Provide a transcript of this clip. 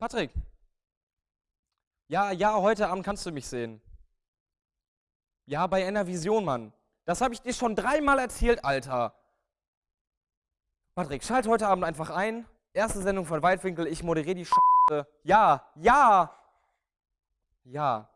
Patrick. Ja, ja, heute Abend kannst du mich sehen. Ja, bei einer Vision, Mann. Das habe ich dir schon dreimal erzählt, Alter. Patrick, schalt heute Abend einfach ein. Erste Sendung von Weitwinkel, ich moderiere die Scheiße. Ja, ja. Ja.